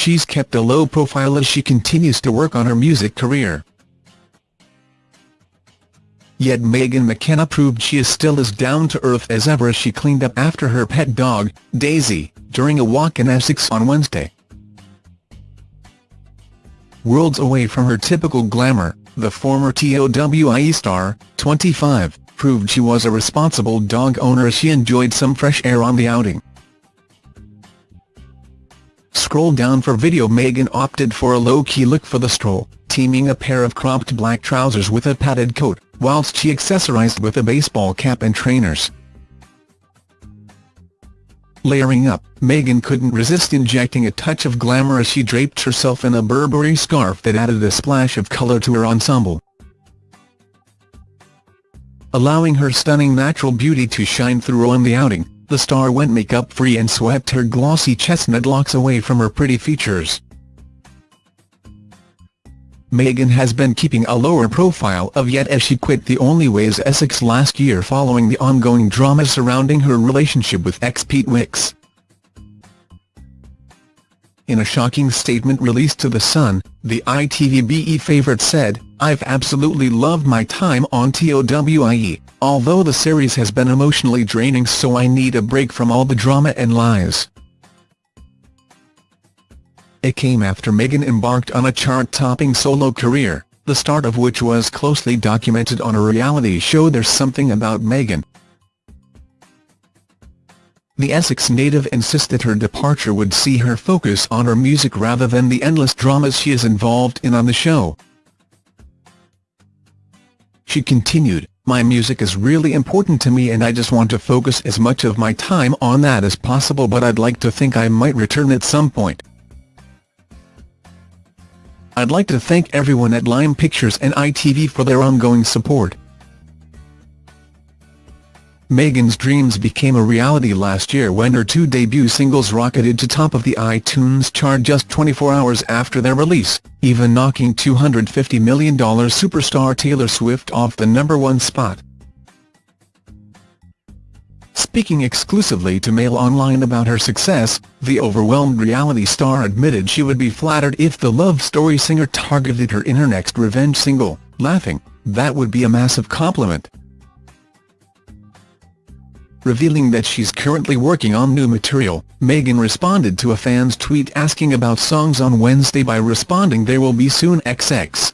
she's kept a low profile as she continues to work on her music career. Yet Megan McKenna proved she is still as down-to-earth as ever as she cleaned up after her pet dog, Daisy, during a walk in Essex on Wednesday. Worlds away from her typical glamour, the former TOWIE star, 25, proved she was a responsible dog owner as she enjoyed some fresh air on the outing. Scroll down for video Megan opted for a low-key look for the stroll, teaming a pair of cropped black trousers with a padded coat, whilst she accessorized with a baseball cap and trainers. Layering up, Megan couldn't resist injecting a touch of glamour as she draped herself in a Burberry scarf that added a splash of colour to her ensemble. Allowing her stunning natural beauty to shine through on the outing, the star went makeup-free and swept her glossy chestnut locks away from her pretty features. Megan has been keeping a lower profile of yet as she quit the Only Way Is Essex last year following the ongoing drama surrounding her relationship with ex Pete Wicks. In a shocking statement released to The Sun, the ITVBe favourite said, I've absolutely loved my time on TOWIE, although the series has been emotionally draining so I need a break from all the drama and lies. It came after Megan embarked on a chart-topping solo career, the start of which was closely documented on a reality show There's Something About Megan. The Essex native insisted her departure would see her focus on her music rather than the endless dramas she is involved in on the show. She continued, My music is really important to me and I just want to focus as much of my time on that as possible but I'd like to think I might return at some point. I'd like to thank everyone at Lime Pictures and ITV for their ongoing support. Megan's dreams became a reality last year when her two debut singles rocketed to top of the iTunes chart just 24 hours after their release, even knocking $250 million superstar Taylor Swift off the number one spot. Speaking exclusively to Mail Online about her success, the overwhelmed reality star admitted she would be flattered if the Love Story singer targeted her in her next revenge single, laughing, that would be a massive compliment. Revealing that she's currently working on new material, Megan responded to a fan's tweet asking about songs on Wednesday by responding there will be soon XX.